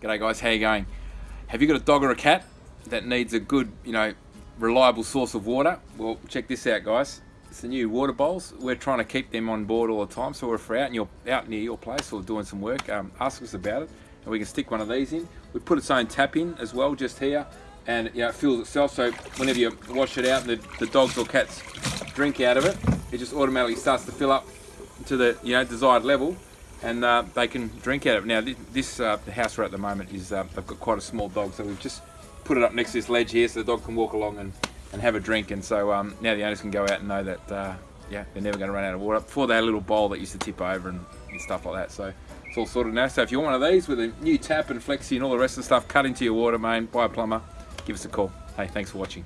G'day guys, how you going? Have you got a dog or a cat that needs a good, you know, reliable source of water? Well, check this out guys. It's the new water bowls. We're trying to keep them on board all the time. So if we're out, and you're out near your place or doing some work, um, ask us about it. And we can stick one of these in. We put its own tap in as well, just here. And know, it fills itself. So whenever you wash it out and the, the dogs or cats drink out of it, it just automatically starts to fill up to the you know desired level and uh, they can drink out of it. Now this uh, house we're at the moment is uh, they've got quite a small dog so we've just put it up next to this ledge here so the dog can walk along and, and have a drink and so um, now the owners can go out and know that uh, yeah they're never going to run out of water. Before a little bowl that used to tip over and, and, stuff like that so it's all sorted now. So if you want one of these with a new tap and flexi and all the rest of the stuff cut into your water main, by a plumber, give us a call. Hey thanks for watching.